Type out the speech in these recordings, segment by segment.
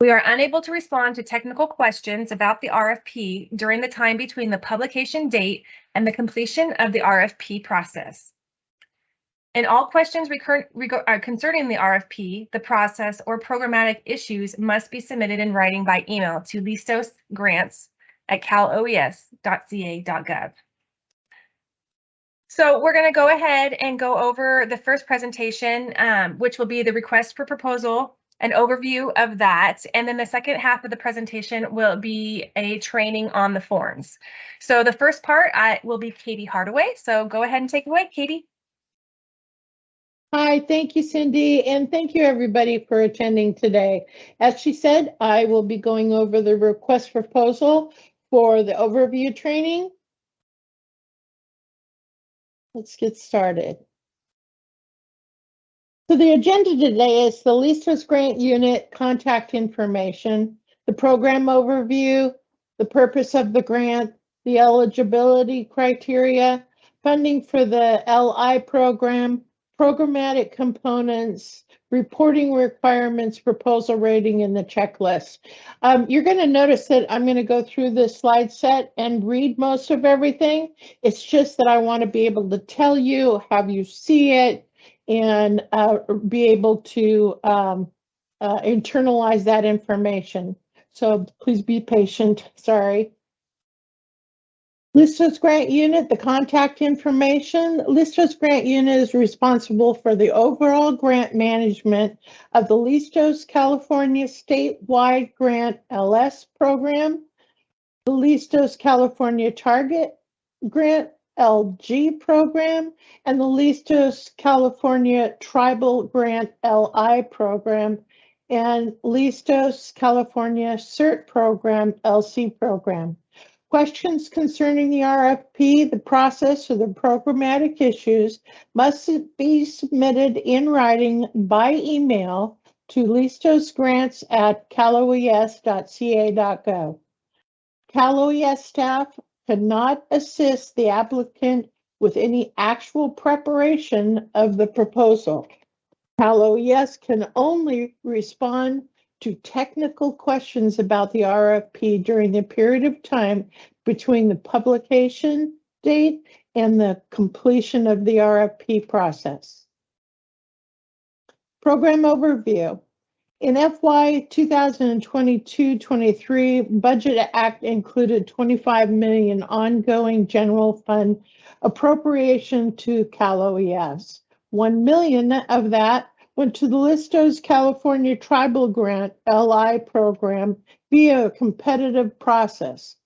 We are unable to respond to technical questions about the RFP during the time between the publication date and the completion of the RFP process. And all questions uh, concerning the RFP, the process, or programmatic issues must be submitted in writing by email to listosgrants at caloes.ca.gov. So we're going to go ahead and go over the first presentation, um, which will be the request for proposal, an overview of that. And then the second half of the presentation will be a training on the forms. So the first part I, will be Katie Hardaway. So go ahead and take away, Katie. Hi, thank you, Cindy, and thank you everybody for attending today. As she said, I will be going over the request proposal for the overview training. Let's get started. So the agenda today is the Listos Grant Unit contact information, the program overview, the purpose of the grant, the eligibility criteria, funding for the LI program, programmatic components, reporting requirements, proposal rating, and the checklist. Um, you're going to notice that I'm going to go through this slide set and read most of everything. It's just that I want to be able to tell you, have you see it, and uh, be able to um, uh, internalize that information. So please be patient. Sorry. Listos Grant Unit, the contact information. Listos Grant Unit is responsible for the overall grant management of the Listos California statewide grant LS program, the Listos California Target Grant LG program, and the Listos California Tribal Grant LI program, and Listos California CERT program LC program. Questions concerning the RFP, the process, or the programmatic issues must be submitted in writing by email to listosgrants at caloes.ca.gov. CalOES staff cannot assist the applicant with any actual preparation of the proposal. CalOES can only respond to technical questions about the RFP during the period of time between the publication date and the completion of the RFP process. Program overview. In FY 2022-23, Budget Act included 25 million ongoing general fund appropriation to Cal OES. 1 million of that went to the Listos California Tribal Grant LI program via a competitive process.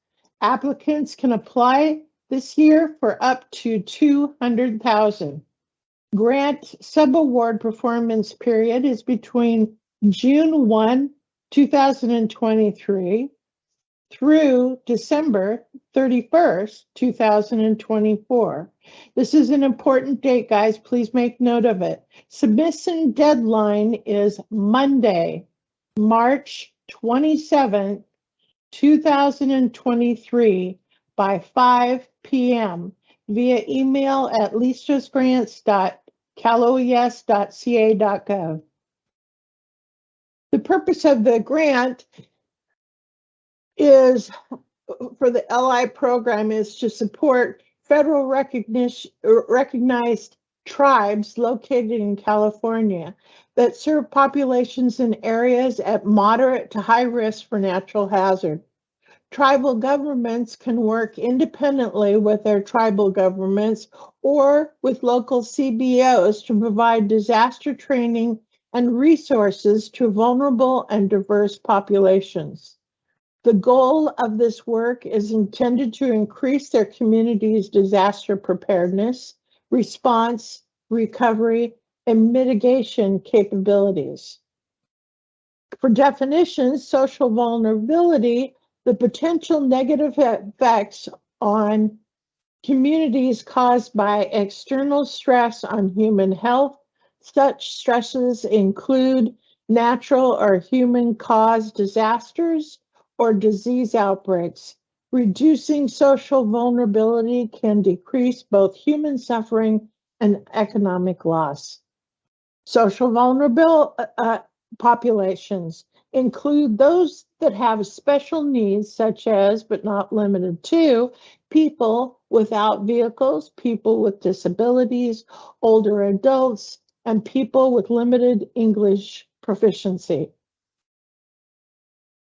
Applicants can apply this year for up to 200,000. Grant subaward performance period is between June 1, 2023 through December 31st, 2024. This is an important date, guys. Please make note of it. Submission deadline is Monday, March 27th, 2023 by 5 p.m. via email at listosgrants.caloes.ca.gov. The purpose of the grant is for the LI program is to support federal recognition recognized tribes located in California that serve populations in areas at moderate to high risk for natural hazard. Tribal governments can work independently with their tribal governments or with local CBOs to provide disaster training and resources to vulnerable and diverse populations. The goal of this work is intended to increase their community's disaster preparedness, response, recovery, and mitigation capabilities. For definitions, social vulnerability, the potential negative effects on communities caused by external stress on human health. Such stresses include natural or human caused disasters, or disease outbreaks. Reducing social vulnerability can decrease both human suffering and economic loss. Social vulnerable uh, uh, populations include those that have special needs such as, but not limited to, people without vehicles, people with disabilities, older adults, and people with limited English proficiency.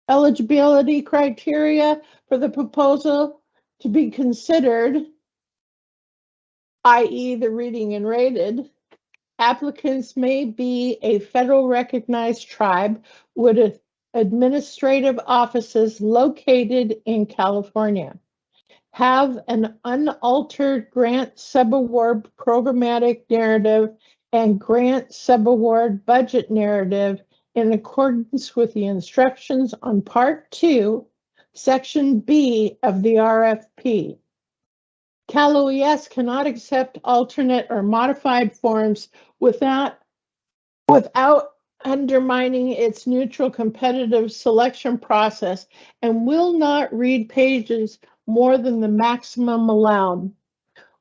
Eligibility criteria for the proposal to be considered, i.e. the reading and rated, applicants may be a federal recognized tribe with administrative offices located in California. Have an unaltered grant subaward programmatic narrative and grant subaward budget narrative in accordance with the instructions on Part 2, Section B of the RFP. Cal OES cannot accept alternate or modified forms without, without undermining its neutral competitive selection process and will not read pages more than the maximum allowed.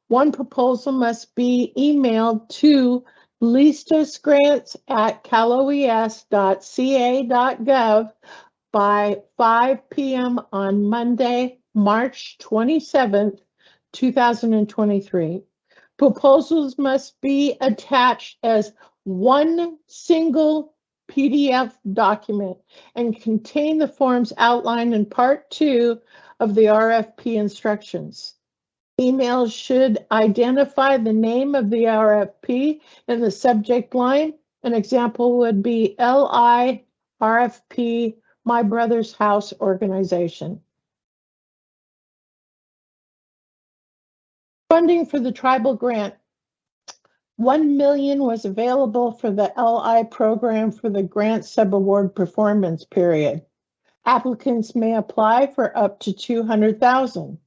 One proposal must be emailed to listosgrants at caloes.ca.gov by 5 p.m. on Monday, March 27th, 2023. Proposals must be attached as one single PDF document and contain the forms outlined in Part 2 of the RFP instructions. Emails should identify the name of the RFP in the subject line. An example would be LI RFP My Brother's House Organization. Funding for the tribal grant. One million was available for the LI program for the grant subaward performance period. Applicants may apply for up to two hundred thousand.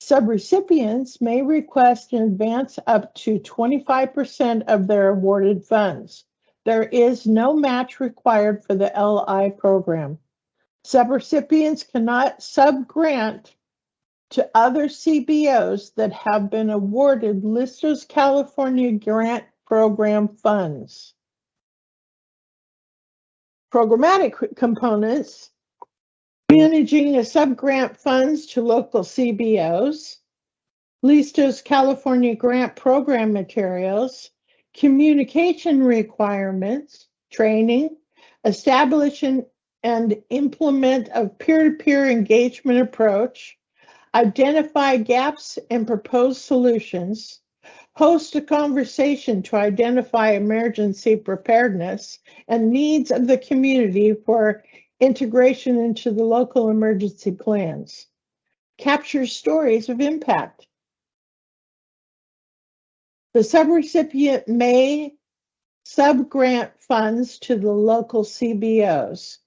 Subrecipients may request in advance up to twenty-five percent of their awarded funds. There is no match required for the LI program. Subrecipients cannot sub-grant to other CBOs that have been awarded Listos California Grant Program funds. Programmatic components, managing the sub-grant funds to local CBOs, Listos California Grant Program materials, communication requirements, training, establishing and implement a peer-to-peer engagement approach, identify gaps and propose solutions, host a conversation to identify emergency preparedness and needs of the community for integration into the local emergency plans, captures stories of impact. The subrecipient may subgrant funds to the local CBOs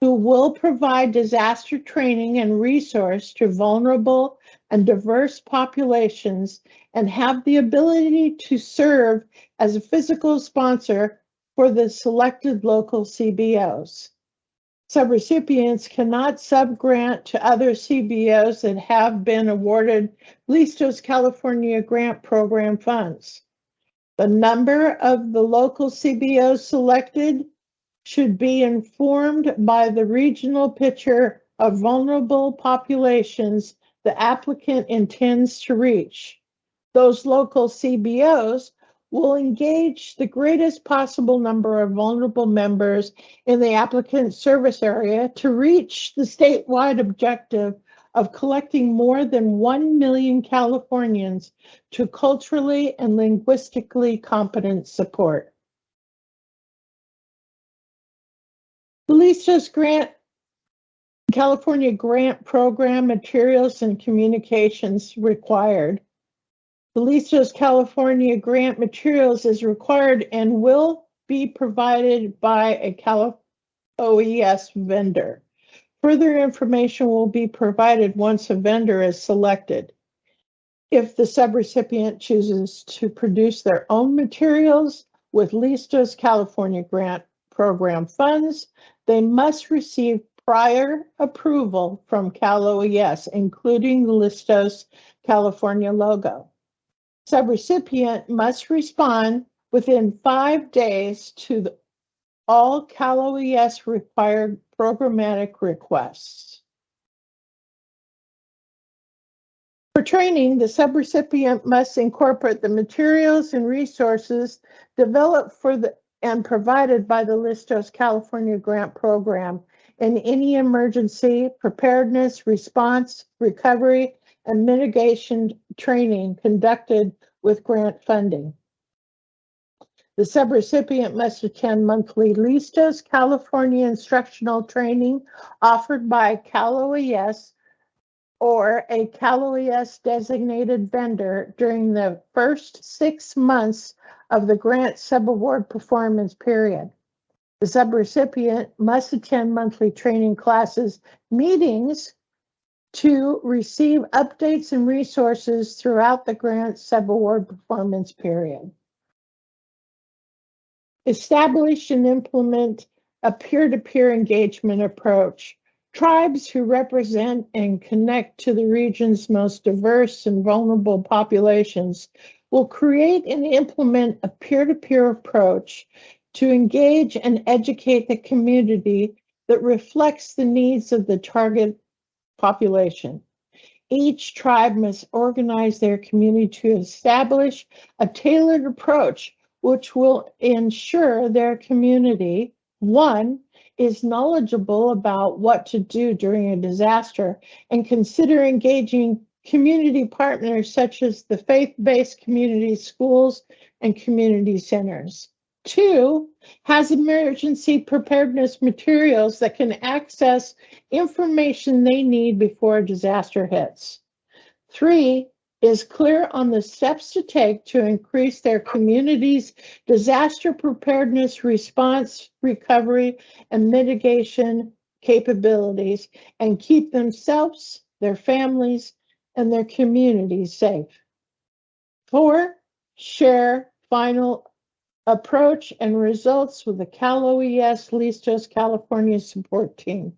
who will provide disaster training and resource to vulnerable and diverse populations and have the ability to serve as a fiscal sponsor for the selected local CBOs. Subrecipients cannot subgrant to other CBOs that have been awarded Listos California Grant Program funds. The number of the local CBOs selected should be informed by the regional picture of vulnerable populations the applicant intends to reach. Those local CBOs will engage the greatest possible number of vulnerable members in the applicant service area to reach the statewide objective of collecting more than 1 million Californians to culturally and linguistically competent support. Listos Grant California Grant Program Materials and Communications required. The Listos California Grant Materials is required and will be provided by a Cal OES vendor. Further information will be provided once a vendor is selected. If the subrecipient chooses to produce their own materials with Listos California Grant Program funds, they must receive prior approval from Cal OES, including the Listos California logo. Subrecipient must respond within five days to the all Cal OES required programmatic requests. For training, the subrecipient must incorporate the materials and resources developed for the and provided by the Listos California Grant Program in any emergency preparedness, response, recovery, and mitigation training conducted with grant funding. The subrecipient must attend monthly Listos California instructional training offered by Cal OES or a Cal OES designated vendor during the first six months of the grant subaward performance period. The subrecipient must attend monthly training classes, meetings to receive updates and resources throughout the grant subaward performance period. Establish and implement a peer-to-peer engagement approach. Tribes who represent and connect to the region's most diverse and vulnerable populations will create and implement a peer-to-peer approach to engage and educate the community that reflects the needs of the target population. Each tribe must organize their community to establish a tailored approach which will ensure their community, one, is knowledgeable about what to do during a disaster and consider engaging community partners such as the faith-based community schools and community centers. Two, has emergency preparedness materials that can access information they need before a disaster hits. Three, is clear on the steps to take to increase their community's disaster preparedness response, recovery, and mitigation capabilities and keep themselves, their families, and their communities safe. Four, share final approach and results with the Cal OES Listos California support team.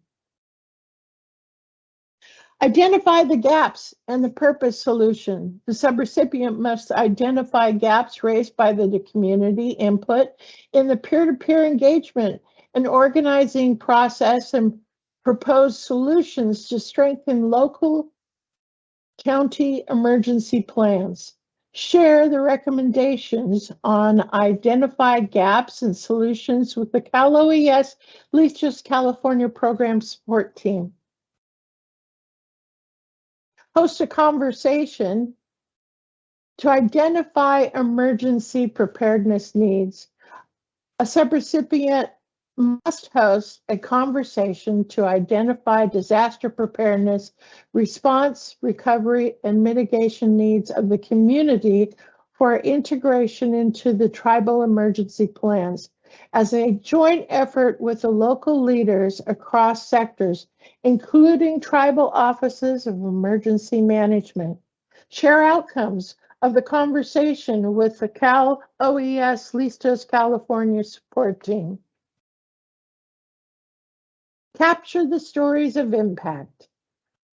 Identify the gaps and the purpose solution. The subrecipient must identify gaps raised by the, community input in the peer-to-peer engagement and organizing process and propose solutions to strengthen local county emergency plans. Share the recommendations on identified gaps and solutions with the Cal OES Listos California Program Support Team host a conversation to identify emergency preparedness needs. A subrecipient must host a conversation to identify disaster preparedness, response, recovery, and mitigation needs of the community for integration into the tribal emergency plans as a joint effort with the local leaders across sectors, including tribal offices of emergency management. Share outcomes of the conversation with the Cal OES Listos California support team. Capture the stories of impact.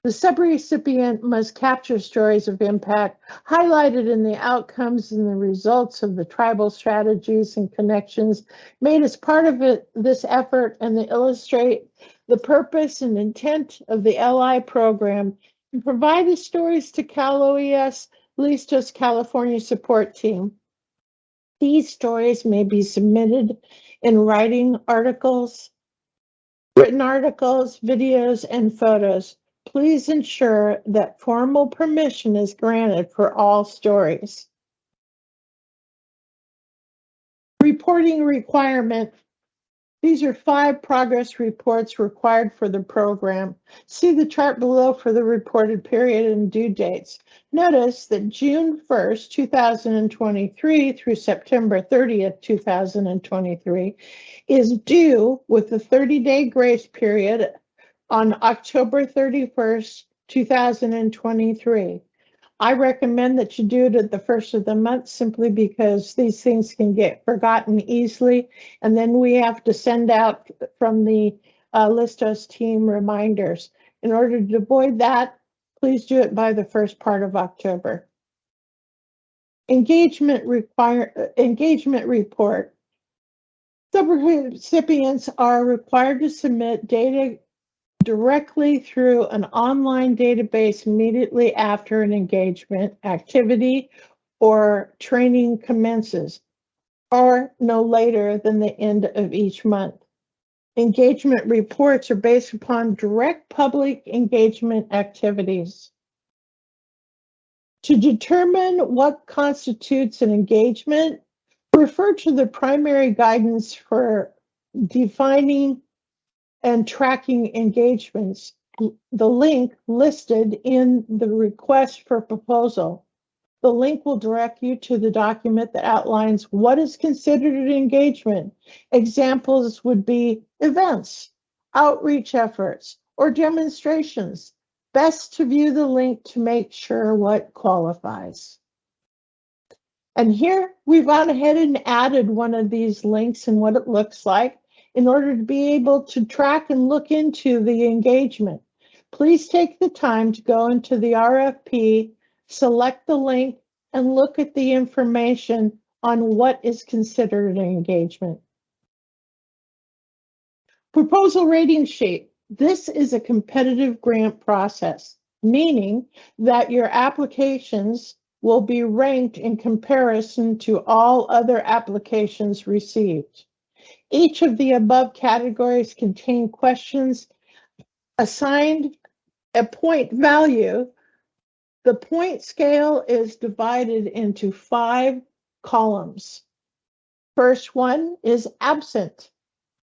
The subrecipient must capture stories of impact highlighted in the outcomes and the results of the tribal strategies and connections made as part of it, this effort and to illustrate the purpose and intent of the LI program and provide the stories to Cal OES Listos California support team. These stories may be submitted in writing articles, written articles, videos, and photos please ensure that formal permission is granted for all stories. Reporting requirement. These are five progress reports required for the program. See the chart below for the reported period and due dates. Notice that June 1st, 2023 through September 30th, 2023 is due with a 30-day grace period on October 31st, 2023. I recommend that you do it at the first of the month simply because these things can get forgotten easily. And then we have to send out from the uh, Listos team reminders. In order to avoid that, please do it by the first part of October. Engagement require engagement report. Subrecipients are required to submit data directly through an online database immediately after an engagement activity or training commences, or no later than the end of each month. Engagement reports are based upon direct public engagement activities. To determine what constitutes an engagement, refer to the primary guidance for defining and tracking engagements, the link listed in the request for proposal. The link will direct you to the document that outlines what is considered an engagement. Examples would be events, outreach efforts, or demonstrations. Best to view the link to make sure what qualifies. And here we've gone ahead and added one of these links and what it looks like in order to be able to track and look into the engagement. Please take the time to go into the RFP, select the link, and look at the information on what is considered an engagement. Proposal rating sheet. This is a competitive grant process, meaning that your applications will be ranked in comparison to all other applications received. Each of the above categories contain questions assigned a point value. The point scale is divided into five columns. First one is absent.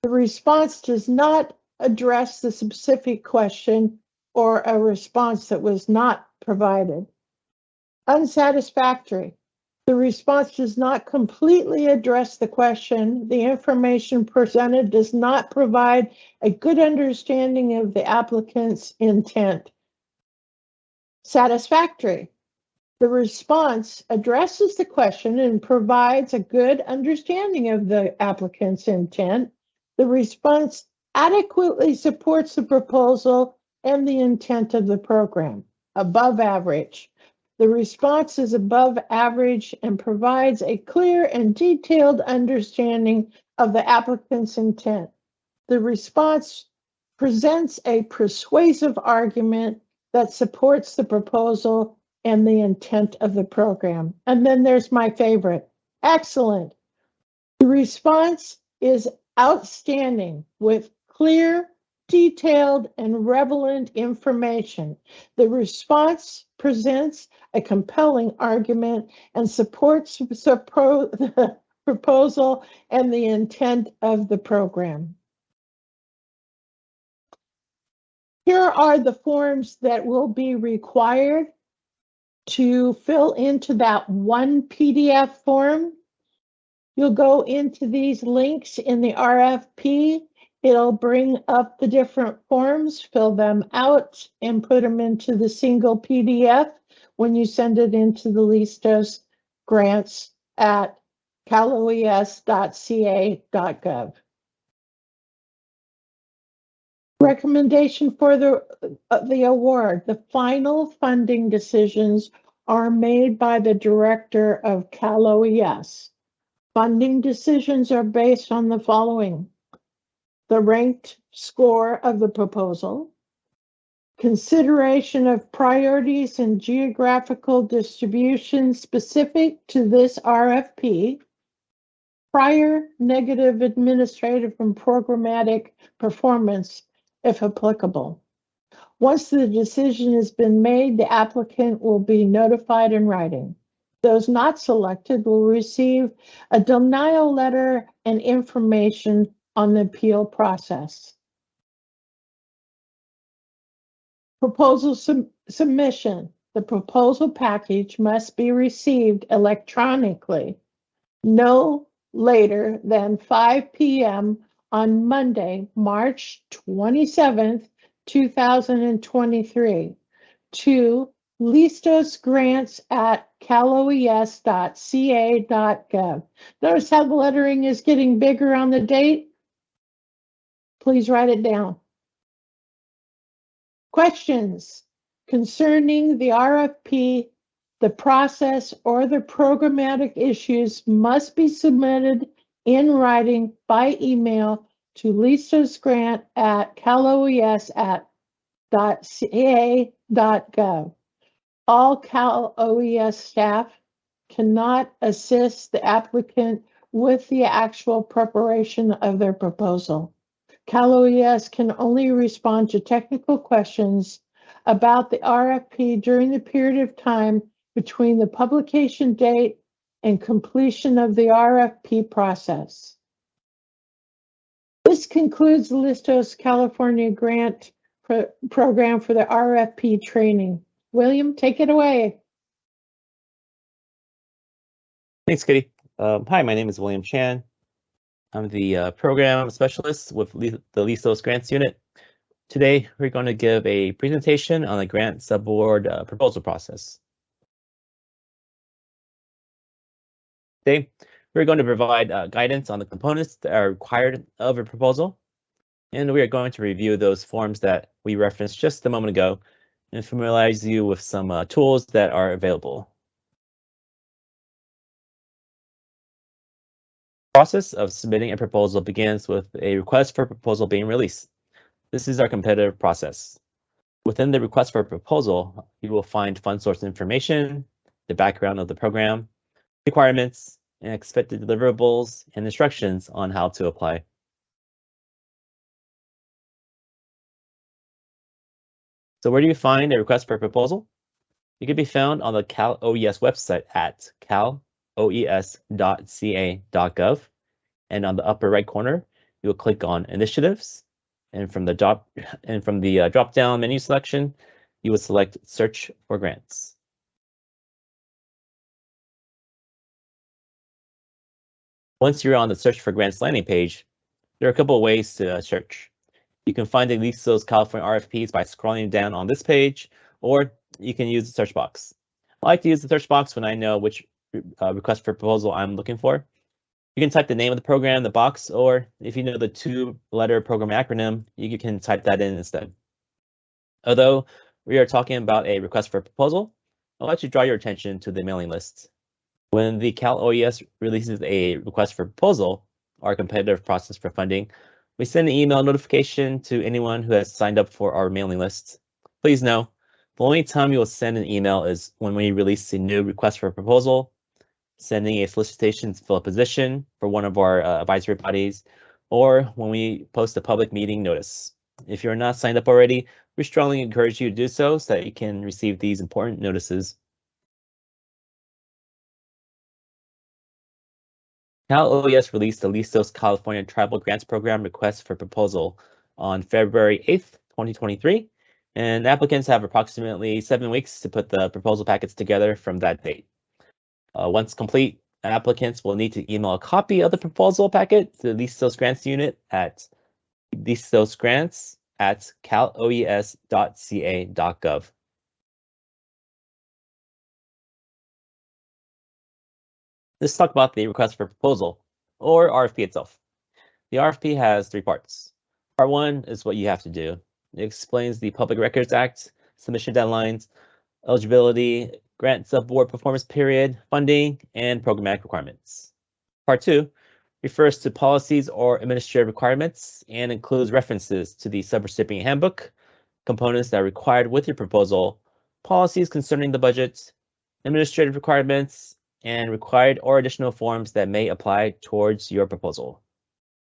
The response does not address the specific question or a response that was not provided. Unsatisfactory. The response does not completely address the question. The information presented does not provide a good understanding of the applicant's intent. Satisfactory. The response addresses the question and provides a good understanding of the applicant's intent. The response adequately supports the proposal and the intent of the program. Above average. The response is above average and provides a clear and detailed understanding of the applicant's intent. The response presents a persuasive argument that supports the proposal and the intent of the program. And then there's my favorite. Excellent. The response is outstanding with clear, detailed, and relevant information. The response presents a compelling argument and supports the proposal and the intent of the program. Here are the forms that will be required to fill into that one PDF form. You'll go into these links in the RFP. It'll bring up the different forms, fill them out, and put them into the single PDF when you send it into the Listos grants at caloes.ca.gov. Recommendation for the, uh, the award. The final funding decisions are made by the director of CalOES. Funding decisions are based on the following. The ranked score of the proposal, consideration of priorities and geographical distribution specific to this RFP, prior negative administrative and programmatic performance if applicable. Once the decision has been made, the applicant will be notified in writing. Those not selected will receive a denial letter and information on the appeal process. Proposal sub- submission. The proposal package must be received electronically no later than 5 p.m. on Monday, March 27th, 2023 to Listos grants at caloes.ca.gov. Notice how the lettering is getting bigger on the date? Please write it down. Questions concerning the RFP, the process, or the programmatic issues must be submitted in writing by email to listosgrant at caloes at dot ca dot gov. All Cal OES staff cannot assist the applicant with the actual preparation of their proposal. Cal OES can only respond to technical questions about the RFP during the period of time between the publication date and completion of the RFP process. This concludes the Listos California Grant Pro- Program for the RFP training. William, take it away. Thanks, Kitty. Um, hi, my name is William Chan. I'm the uh, program specialist with Le- the Listos Grants Unit. Today, we're going to give a presentation on the grant subaward uh, proposal process. Today, we're going to provide uh, guidance on the components that are required of a proposal. And we are going to review those forms that we referenced just a moment ago and familiarize you with some uh, tools that are available. Process of submitting a proposal begins with a request for proposal being released. This is our competitive process. Within the request for proposal, you will find fund source information, the background of the program, requirements, and expected deliverables and instructions on how to apply. So where do you find a request for proposal? It can be found on the Cal OES website at caloes.ca.gov. And on the upper right corner, you will click on Initiatives. And from the drop and from the uh, drop down menu selection, you will select Search for Grants. Once you're on the Search for Grants landing page, there are a couple of ways to uh, search. You can find at least those California RFPs by scrolling down on this page, or you can use the search box. I like to use the search box when I know which uh, request for proposal I'm looking for. You can type the name of the program in the box, or if you know the two-letter program acronym, you can type that in instead. Although we are talking about a request for proposal, I'll let you draw your attention to the mailing list. When the Cal OES releases a request for proposal, our competitive process for funding, we send an email notification to anyone who has signed up for our mailing list. Please know, the only time you will send an email is when we release a new request for proposal, sending a solicitation to fill a position for one of our uh, advisory bodies, or when we post a public meeting notice. If you're not signed up already, we strongly encourage you to do so so that you can receive these important notices. Cal OES released the Listos California Tribal Grants Program request for proposal on February 8th, 2023, and applicants have approximately seven weeks to put the proposal packets together from that date. Uh, once complete, applicants will need to email a copy of the proposal packet to the Listos Grants unit at listosgrants at caloes.ca.gov. Let's talk about the request for proposal, or RFP itself. The RFP has three parts. Part one is what you have to do. It explains the Public Records Act, submission deadlines, eligibility, grant subaward performance period, funding, and programmatic requirements. Part two refers to policies or administrative requirements and includes references to the subrecipient handbook, components that are required with your proposal, policies concerning the budget, administrative requirements, and required or additional forms that may apply towards your proposal.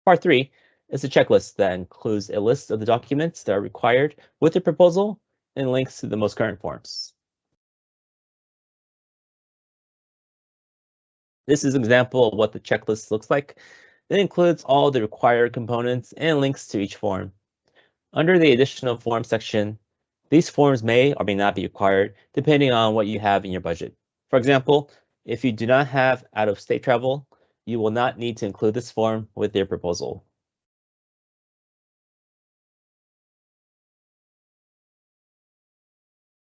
Part three is a checklist that includes a list of the documents that are required with your proposal and links to the most current forms. This is an example of what the checklist looks like. It includes all the required components and links to each form. Under the additional form section, these forms may or may not be required depending on what you have in your budget. For example, if you do not have out-of-state travel, you will not need to include this form with your proposal.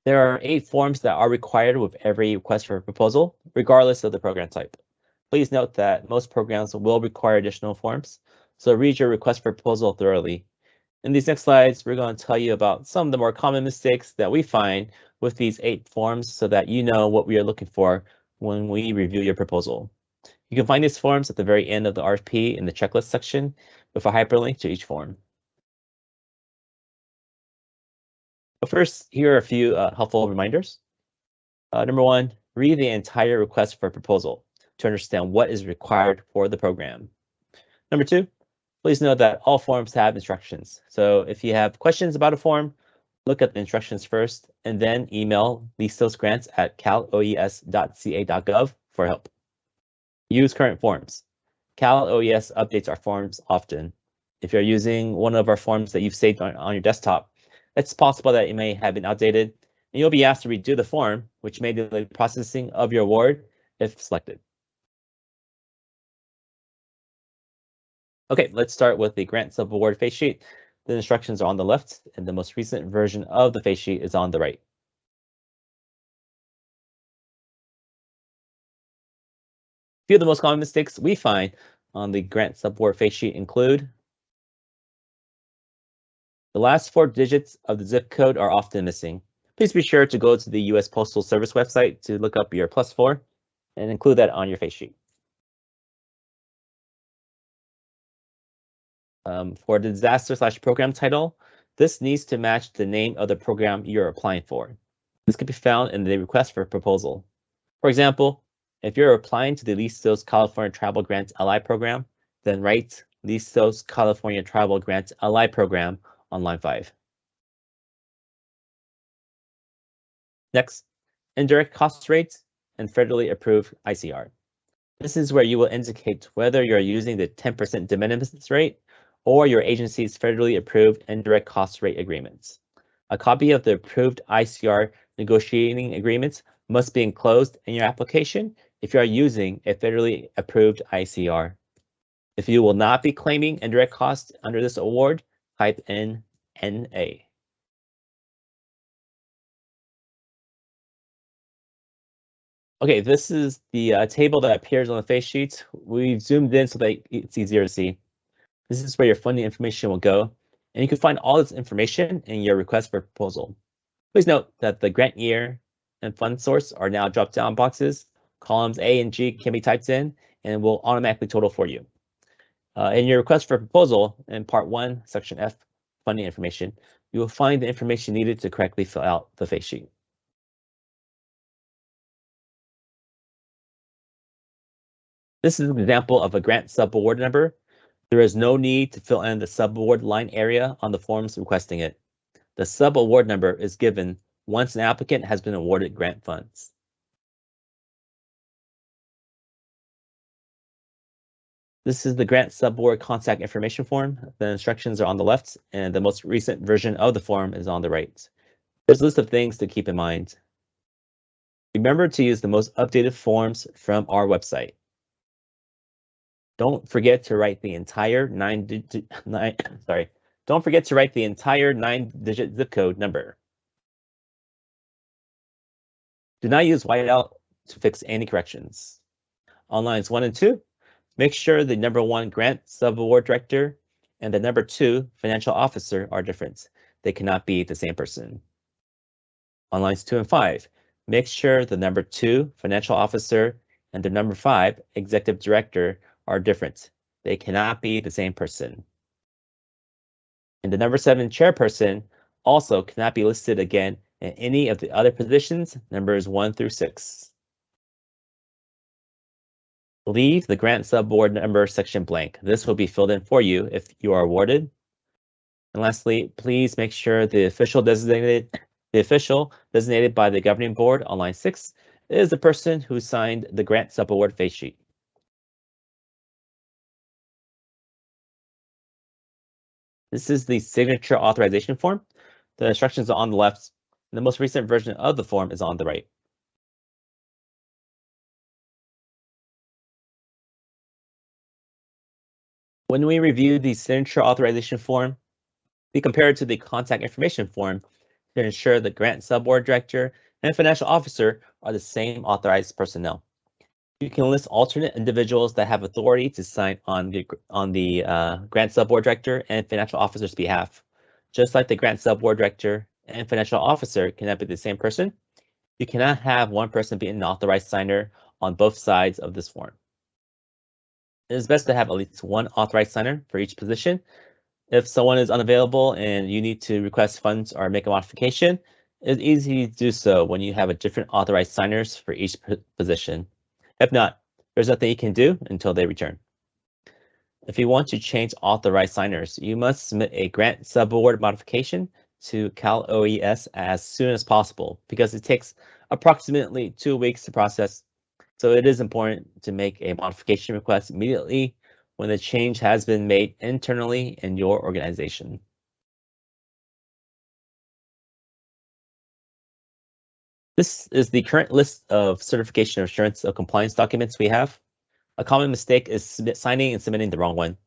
There are eight forms that are required with every request for a proposal, regardless of the program type. Please note that most programs will require additional forms, so read your request for proposal thoroughly. In these next slides, we're going to tell you about some of the more common mistakes that we find with these eight forms so that you know what we are looking for when we review your proposal. You can find these forms at the very end of the RFP in the checklist section with a hyperlink to each form. But first, here are a few uh, helpful reminders. Uh, number one, read the entire request for proposal to understand what is required for the program. Number two, please note that all forms have instructions. So if you have questions about a form, look at the instructions first and then email grants at caloes.ca.gov for help. Use current forms. Cal OES updates our forms often. If you're using one of our forms that you've saved on, on your desktop, it's possible that it may have been outdated and you'll be asked to redo the form, which may delay processing of your award if selected. Okay, let's start with the grant subaward face sheet. The instructions are on the left and the most recent version of the face sheet is on the right. A few of the most common mistakes we find on the grant subaward face sheet include the last four digits of the zip code are often missing. Please be sure to go to the US Postal Service website to look up your plus four and include that on your face sheet. Um, for the disaster slash program title, this needs to match the name of the program you're applying for. This can be found in the request for proposal. For example, if you're applying to the Listos California Tribal Grants LI program, then write Listos California Tribal Grants LI program on line 5. Next, indirect cost rates and federally approved ICR. This is where you will indicate whether you're using the 10% de minimis rate or your agency's federally approved indirect cost rate agreements. A copy of the approved ICR negotiating agreements must be enclosed in your application if you are using a federally approved ICR. If you will not be claiming indirect costs under this award, type in NA. Okay, this is the uh, table that appears on the face sheet. We've zoomed in so that it's easier to see. This is where your funding information will go, and you can find all this information in your request for proposal. Please note that the grant year and fund source are now drop-down boxes. Columns A and G can be typed in and will automatically total for you. Uh, in your request for proposal in part one, section F, funding information, you will find the information needed to correctly fill out the face sheet. This is an example of a grant subaward number. There is no need to fill in the subaward line area on the forms requesting it. The subaward number is given once an applicant has been awarded grant funds. This is the grant subaward contact information form. The instructions are on the left and the most recent version of the form is on the right. There's a list of things to keep in mind. Remember to use the most updated forms from our website. Don't forget to write the entire nine digit nine sorry. Don't forget to write the entire nine digit zip code number. Do not use whiteout to fix any corrections. On lines one and two, make sure the number one grant subaward director and the number two financial officer are different. They cannot be the same person. On lines two and five, make sure the number two financial officer and the number five executive director are different. They cannot be the same person. And the number seven chairperson also cannot be listed again in any of the other positions, numbers one through six. Leave the grant subaward number section blank. This will be filled in for you if you are awarded. And lastly, please make sure the official designated the official designated by the governing board on line six is the person who signed the grant subaward face sheet. This is the signature authorization form. The instructions are on the left. And the most recent version of the form is on the right. When we review the signature authorization form, we compare it to the contact information form to ensure the grant subaward director and financial officer are the same authorized personnel. You can list alternate individuals that have authority to sign on the on the uh, grant subaward director and financial officer's behalf. Just like the grant subaward director and financial officer cannot be the same person, you cannot have one person be an authorized signer on both sides of this form. It is best to have at least one authorized signer for each position. If someone is unavailable and you need to request funds or make a modification, it's easy to do so when you have a different authorized signers for each position. If not, there's nothing you can do until they return. If you want to change authorized signers, you must submit a grant subaward modification to Cal OES as soon as possible because it takes approximately two weeks to process. So it is important to make a modification request immediately when the change has been made internally in your organization. This is the current list of certification assurance of compliance documents we have. A common mistake is submit, signing and submitting the wrong one.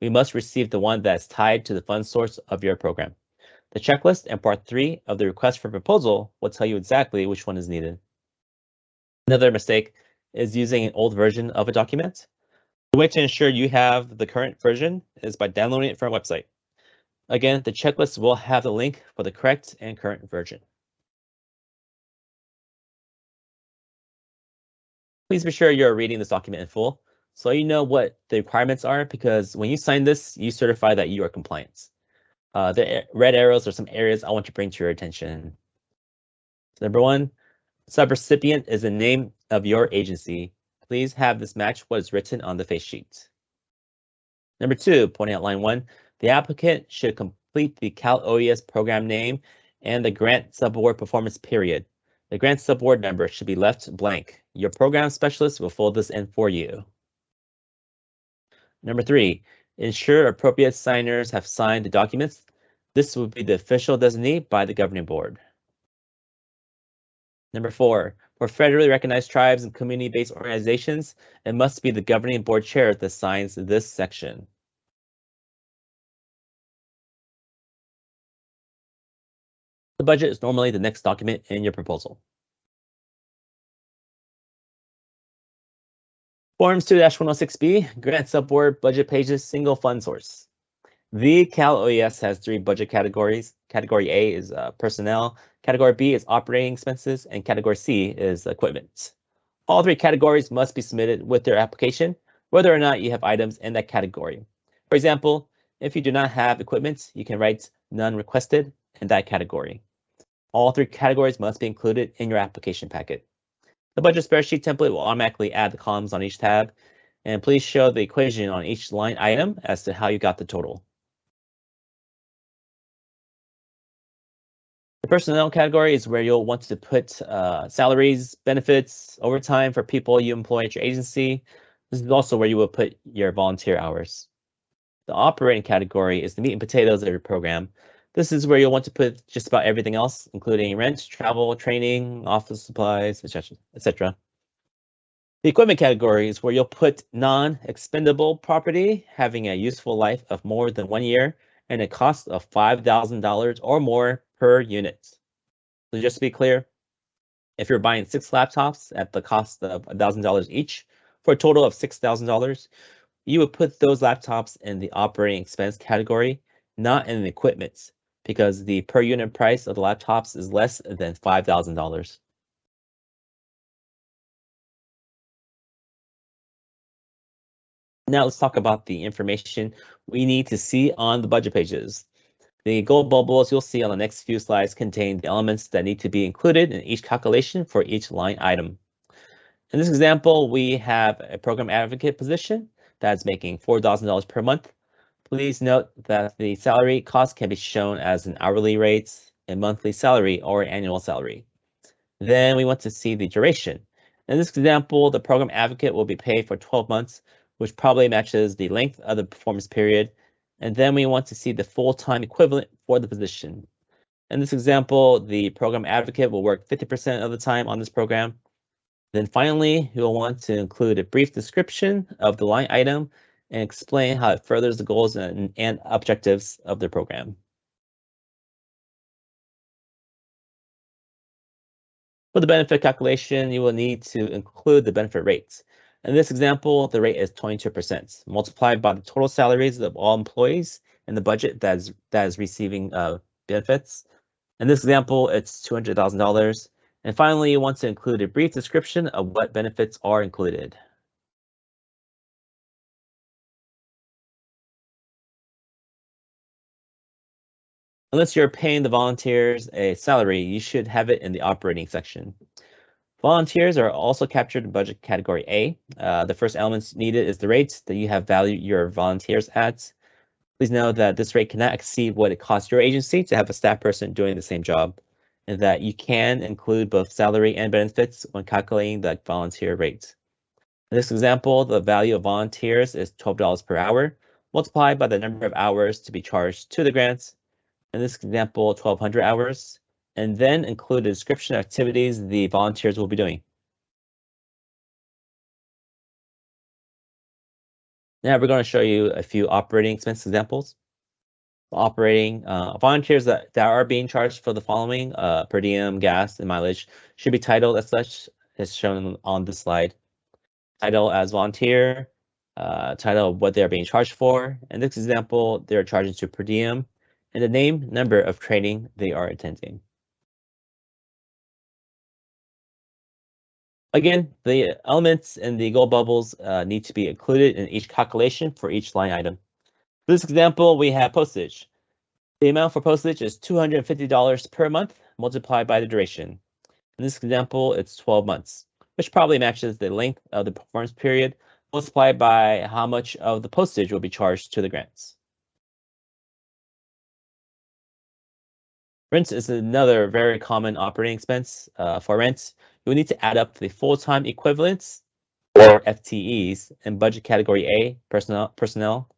We must receive the one that is tied to the fund source of your program. The checklist and part three of the request for proposal will tell you exactly which one is needed. Another mistake is using an old version of a document. The way to ensure you have the current version is by downloading it from our website. Again, the checklist will have the link for the correct and current version. Please be sure you're reading this document in full so you know what the requirements are because when you sign this, you certify that you are compliant. Uh, the red arrows are some areas I want to bring to your attention. Number one, subrecipient is the name of your agency. Please have this match what is written on the face sheet. Number two, pointing out line one, the applicant should complete the Cal OES program name and the grant subaward performance period. The grant subaward number should be left blank. Your program specialist will fill this in for you. Number three, ensure appropriate signers have signed the documents. This will be the official designee by the governing board. Number four, for federally recognized tribes and community-based organizations, it must be the governing board chair that signs this section. The budget is normally the next document in your proposal. Forms 2-106B, grant subaward budget pages, single fund source. The Cal OES has three budget categories. Category A is uh, personnel, category B is operating expenses, and category C is equipment. All three categories must be submitted with their application, whether or not you have items in that category. For example, if you do not have equipment, you can write none requested in that category. All three categories must be included in your application packet. The budget spreadsheet template will automatically add the columns on each tab, and please show the equation on each line item as to how you got the total. The personnel category is where you'll want to put uh, salaries, benefits, overtime for people you employ at your agency. This is also where you will put your volunteer hours. The operating category is the meat and potatoes of your program. This is where you'll want to put just about everything else, including rent, travel, training, office supplies, etc. The equipment category is where you'll put non-expendable property having a useful life of more than one year and a cost of $5,000 or more per unit. So just to be clear, if you're buying six laptops at the cost of $1,000 each for a total of $6,000, you would put those laptops in the operating expense category, not in the equipment, because the per unit price of the laptops is less than $5,000. Now let's talk about the information we need to see on the budget pages. The gold bubbles you'll see on the next few slides contain the elements that need to be included in each calculation for each line item. In this example, we have a program advocate position that's making $4,000 per month. Please note that the salary cost can be shown as an hourly rate, a monthly salary, or annual salary. Then we want to see the duration. In this example, the program advocate will be paid for 12 months, which probably matches the length of the performance period. And then we want to see the full-time equivalent for the position. In this example, the program advocate will work 50% of the time on this program. Then finally, you'll want to include a brief description of the line item and explain how it furthers the goals and, and objectives of the program. For the benefit calculation, you will need to include the benefit rates. In this example, the rate is 22%, multiplied by the total salaries of all employees in the budget that is, that is receiving uh, benefits. In this example, it's $200,000. And finally, you want to include a brief description of what benefits are included. Unless you're paying the volunteers a salary, you should have it in the operating section. Volunteers are also captured in budget category A. Uh, the first elements needed is the rate that you have valued your volunteers at. Please know that this rate cannot exceed what it costs your agency to have a staff person doing the same job, and that you can include both salary and benefits when calculating the volunteer rate. In this example, the value of volunteers is $12 per hour, multiplied by the number of hours to be charged to the grants. In this example, 1,200 hours, and then include a description of activities the volunteers will be doing. Now we're going to show you a few operating expense examples. Operating uh, volunteers that, that are being charged for the following uh, per diem, gas, and mileage should be titled as such as shown on the slide. Title as volunteer, uh, title of what they're being charged for. In this example, they're charging to per diem, and the name, number of training they are attending. Again, the elements and the gold bubbles uh, need to be included in each calculation for each line item. For this example, we have postage. The amount for postage is $250 per month multiplied by the duration. In this example, it's 12 months, which probably matches the length of the performance period multiplied by how much of the postage will be charged to the grants. Rent is another very common operating expense. Uh, for rent, you will need to add up the full-time equivalents or FTEs in budget category A, personnel. personnel.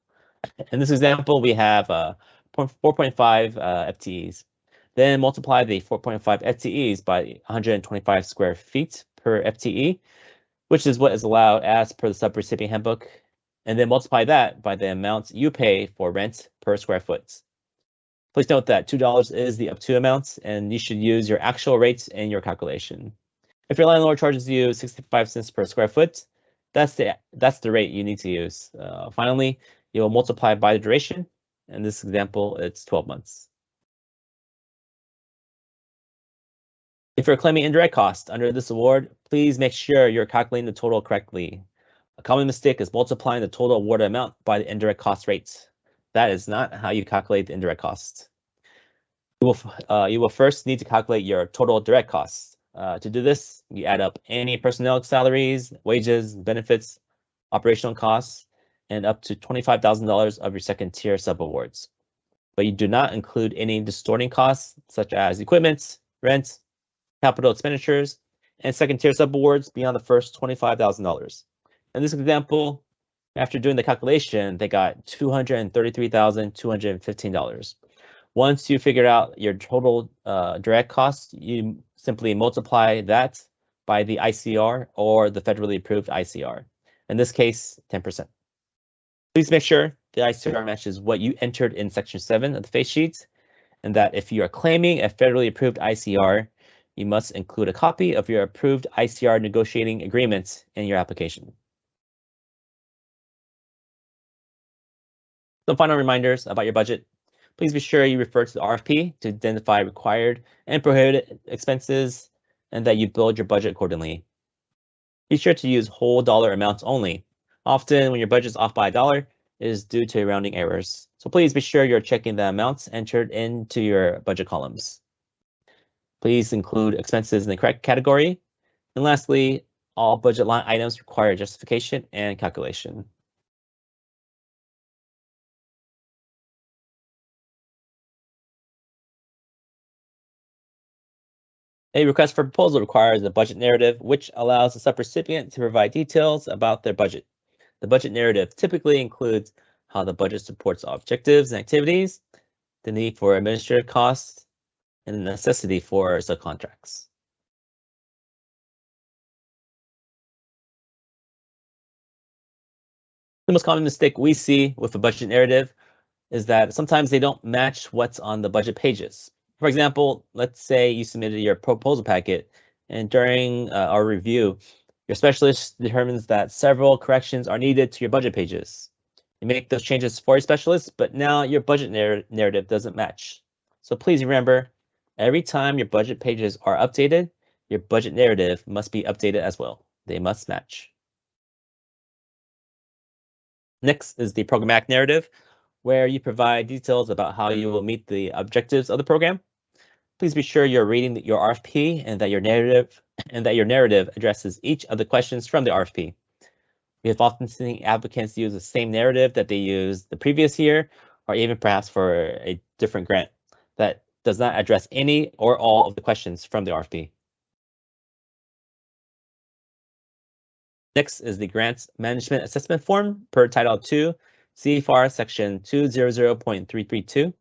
In this example, we have uh, 4.5 uh, FTEs. Then multiply the 4.5 FTEs by 125 square feet per FTE, which is what is allowed as per the subrecipient handbook. And then multiply that by the amount you pay for rent per square foot. Please note that $2 is the up to amount, and you should use your actual rates in your calculation. If your landlord charges you 65 cents per square foot, that's the that's the rate you need to use. Uh, finally, you will multiply by the duration. In this example, it's 12 months. If you're claiming indirect cost under this award, please make sure you're calculating the total correctly. A common mistake is multiplying the total awarded amount by the indirect cost rates. That is not how you calculate the indirect costs. You will, uh, you will first need to calculate your total direct costs. Uh, to do this, you add up any personnel salaries, wages, benefits, operational costs, and up to $25,000 of your second tier subawards. But you do not include any distorting costs such as equipment, rent, capital expenditures, and second tier subawards beyond the first $25,000. In this example, after doing the calculation, they got $233,215. Once you figure out your total uh, direct costs, you simply multiply that by the ICR or the federally approved ICR. In this case, 10%. Please make sure the ICR matches what you entered in section 7 of the face sheet, and that if you are claiming a federally approved ICR, you must include a copy of your approved ICR negotiating agreement in your application. Some final reminders about your budget. Please be sure you refer to the RFP to identify required and prohibited expenses and that you build your budget accordingly. Be sure to use whole dollar amounts only. Often when your budget is off by a dollar, it is due to rounding errors. So please be sure you're checking the amounts entered into your budget columns. Please include expenses in the correct category. And lastly, all budget line items require justification and calculation. A request for proposal requires a budget narrative, which allows the subrecipient to provide details about their budget. The budget narrative typically includes how the budget supports objectives and activities, the need for administrative costs, and the necessity for subcontracts. The most common mistake we see with a budget narrative is that sometimes they don't match what's on the budget pages. For example, let's say you submitted your proposal packet and during uh, our review, your specialist determines that several corrections are needed to your budget pages. You make those changes for your specialist, but now your budget narr narrative doesn't match. So please remember, every time your budget pages are updated, your budget narrative must be updated as well. They must match. Next is the programmatic narrative where you provide details about how you will meet the objectives of the program. Please be sure you're reading your RFP and that your narrative and that your narrative addresses each of the questions from the RFP. We have often seen applicants use the same narrative that they used the previous year, or even perhaps for a different grant that does not address any or all of the questions from the RFP. Next is the Grants Management Assessment Form per Title II, CFR Section 200.332.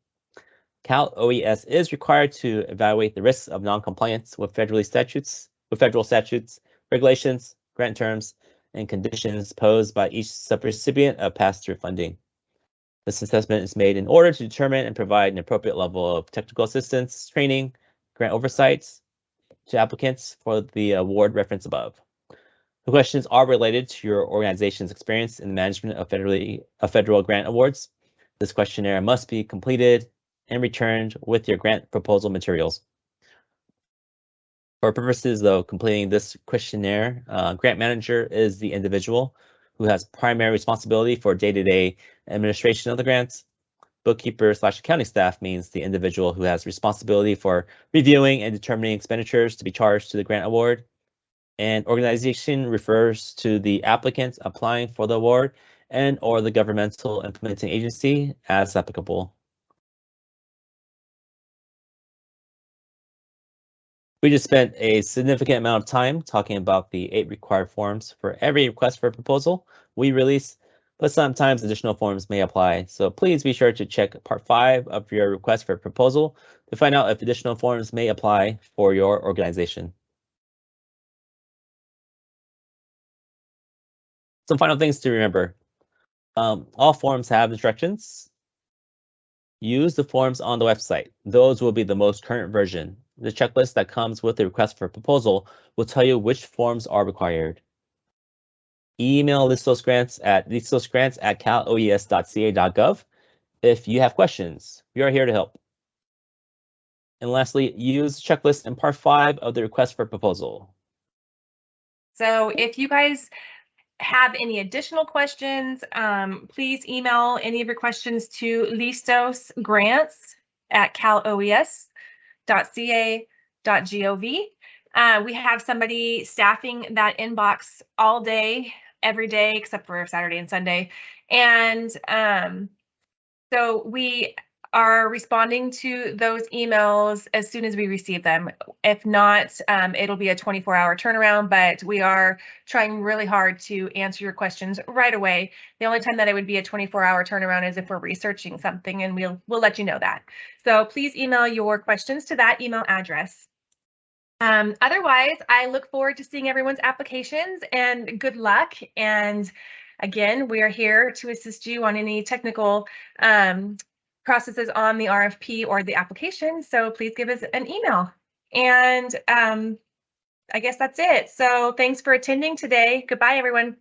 Cal OES is required to evaluate the risks of noncompliance with federally statutes, with federal statutes, regulations, grant terms, and conditions posed by each subrecipient of pass-through funding. This assessment is made in order to determine and provide an appropriate level of technical assistance, training, grant oversights to applicants for the award reference above. The questions are related to your organization's experience in the management of federally of federal grant awards. This questionnaire must be completed and returned with your grant proposal materials. For purposes of completing this questionnaire, uh, grant manager is the individual who has primary responsibility for day-to-day administration of the grants. Bookkeeper slash accounting staff means the individual who has responsibility for reviewing and determining expenditures to be charged to the grant award. And organization refers to the applicant applying for the award and or the governmental implementing agency as applicable. We just spent a significant amount of time talking about the eight required forms for every request for proposal we release, but sometimes additional forms may apply. So please be sure to check part five of your request for proposal to find out if additional forms may apply for your organization. Some final things to remember. Um, all forms have instructions. Use the forms on the website. Those will be the most current version. The checklist that comes with the request for proposal will tell you which forms are required. Email Listos Grants at listosgrants at caloes.ca.gov if you have questions. We are here to help. And lastly, use checklist in part five of the request for proposal. So if you guys have any additional questions, um, please email any of your questions to listosgrants at caloes.ca.gov. Uh, we have somebody staffing that inbox all day, every day, except for Saturday and Sunday. And um, so we are responding to those emails as soon as we receive them. If not, um, it'll be a 24 hour turnaround, but we are trying really hard to answer your questions right away. The only time that it would be a 24 hour turnaround is if we're researching something and we'll, we'll let you know that. So please email your questions to that email address. Um, otherwise, I look forward to seeing everyone's applications and good luck. And again, we are here to assist you on any technical um, processes on the RFP or the application. So please give us an email. And um, I guess that's it. So thanks for attending today. Goodbye, everyone.